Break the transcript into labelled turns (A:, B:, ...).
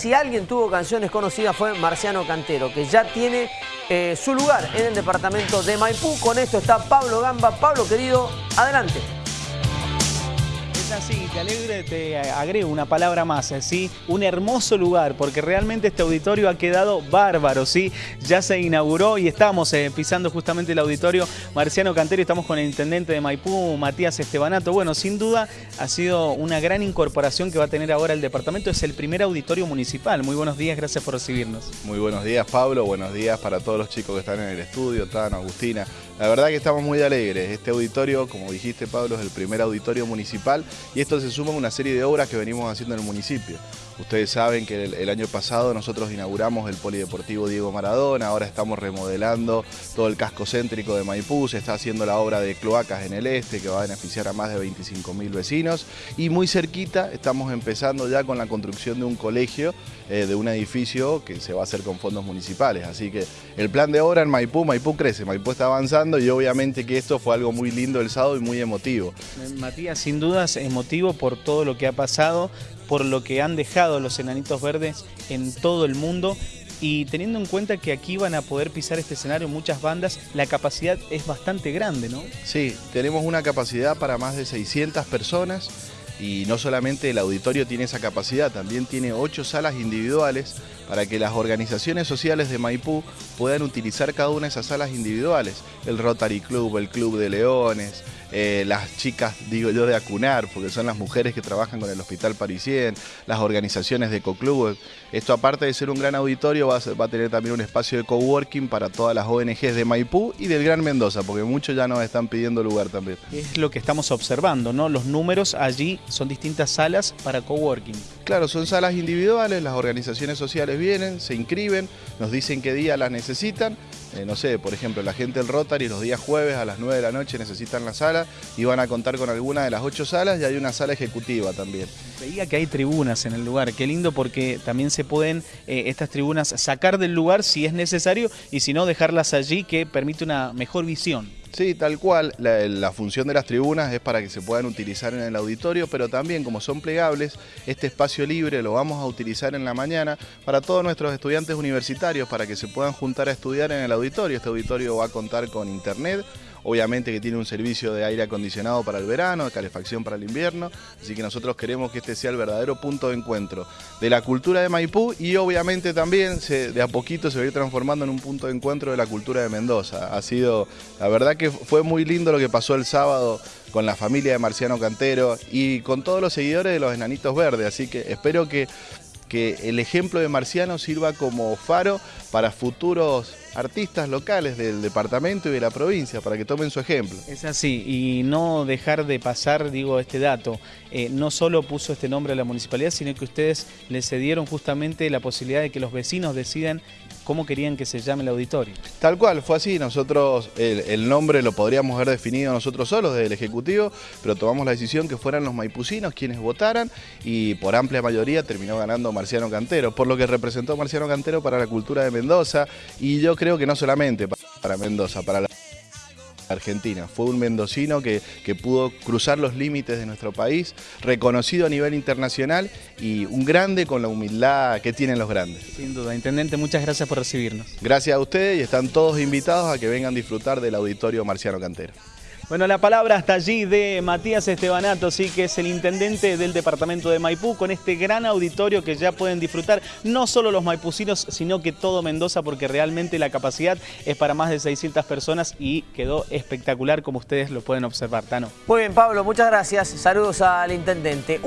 A: si alguien tuvo canciones conocidas fue Marciano Cantero, que ya tiene eh, su lugar en el departamento de Maipú. Con esto está Pablo Gamba. Pablo, querido, adelante
B: así, te alegre, te agrego una palabra más, ¿sí? Un hermoso lugar, porque realmente este auditorio ha quedado bárbaro, ¿sí? Ya se inauguró y estamos eh, pisando justamente el auditorio Marciano Cantero estamos con el intendente de Maipú, Matías Estebanato. Bueno, sin duda ha sido una gran incorporación que va a tener ahora el departamento. Es el primer auditorio municipal. Muy buenos días, gracias por recibirnos.
C: Muy buenos días, Pablo. Buenos días para todos los chicos que están en el estudio, Tan, Agustina. La verdad que estamos muy alegres. Este auditorio, como dijiste, Pablo, es el primer auditorio municipal y esto se suma a una serie de obras que venimos haciendo en el municipio. Ustedes saben que el, año pasado nosotros inauguramos el Polideportivo Diego Maradona, ahora estamos remodelando todo el casco céntrico de Maipú, se está haciendo la obra de cloacas en el este que va a beneficiar a más de 25 mil vecinos y muy cerquita estamos empezando ya con la construcción de un colegio, eh, de un edificio que se va a hacer con fondos municipales. Así que el plan de obra en Maipú, Maipú crece, Maipú está avanzando y obviamente que esto fue algo muy lindo el sábado y muy emotivo.
B: Matías, sin dudas emotivo por todo lo que ha pasado, por lo que han dejado los enanitos verdes en todo el mundo y teniendo en cuenta que aquí van a poder pisar este escenario muchas bandas, la capacidad es bastante grande, ¿no?
C: Sí, tenemos una capacidad para más de 600 personas y no solamente el auditorio tiene esa capacidad, también tiene ocho salas individuales para que las organizaciones sociales de Maipú puedan utilizar cada una de esas salas individuales. El Rotary Club, el Club de Leones, eh, las chicas, digo yo, de Acunar, porque son las mujeres que trabajan con el Hospital Parisien, las organizaciones de ecoclubes. Esto aparte de ser un gran auditorio, va a, tener también un espacio de coworking para todas las ONGs de Maipú y del Gran Mendoza, porque muchos ya nos están pidiendo lugar también.
B: Es lo que estamos observando, ¿no? Los números allí son distintas salas para coworking.
C: Claro, son salas individuales, las organizaciones sociales vienen, se inscriben, nos dicen qué día las necesitan eh, no sé, por ejemplo, la gente del Rotary los días jueves a las 9 de la noche necesitan la sala y van a contar con alguna de las ocho salas y hay una sala ejecutiva también.
B: Veía que hay tribunas en el lugar, qué lindo porque también se pueden eh, estas tribunas sacar del lugar si es necesario y si no dejarlas allí que permite una mejor visión.
C: Sí, tal cual. La, función de las tribunas es para que se puedan utilizar en el auditorio, pero también como son plegables, este espacio libre lo vamos a utilizar en la mañana para todos nuestros estudiantes universitarios, para que se puedan juntar a estudiar en el auditorio. Este auditorio va a contar con internet, obviamente que tiene un servicio de aire acondicionado para el verano, de calefacción para el invierno, así que nosotros queremos que este sea el verdadero punto de encuentro de la cultura de Maipú y obviamente también de a poquito se va a ir transformando en un punto de encuentro de la cultura de Mendoza. Ha sido, la verdad que fue muy lindo lo que pasó el sábado con la familia de Marciano Cantero y con todos los seguidores de los Enanitos Verdes, así que espero que que el ejemplo de Marciano sirva como faro para futuros artistas locales del departamento y de la provincia para que tomen su ejemplo.
B: Es así, y no dejar de pasar, digo, este dato. Eh, no solo puso este nombre a la municipalidad, sino que ustedes le cedieron justamente la posibilidad de que los vecinos decidan cómo querían que se llame el auditorio.
C: Tal cual, fue así. Nosotros, el, nombre lo podríamos haber definido nosotros solos desde el Ejecutivo, pero tomamos la decisión que fueran los maipucinos quienes votaran y por amplia mayoría terminó ganando Marciano Cantero, por lo que representó Marciano Cantero para la cultura de Mendoza y yo creo que no solamente para Mendoza, para la Argentina. Fue un mendocino que, que, pudo cruzar los límites de nuestro país, reconocido a nivel internacional y un grande con la humildad que tienen los grandes.
B: Sin duda. Intendente, muchas gracias por recibirnos.
C: Gracias a ustedes y están todos invitados a que vengan a disfrutar del Auditorio Marciano Cantero.
B: Bueno, la palabra hasta allí de Matías Estebanato, sí, que es el intendente del departamento de Maipú, con este gran auditorio que ya pueden disfrutar no solo los maipucinos, sino que todo Mendoza, porque realmente la capacidad es para más de 600 personas y quedó espectacular como ustedes lo pueden observar, Tano.
A: Muy bien, Pablo, muchas gracias. Saludos al intendente.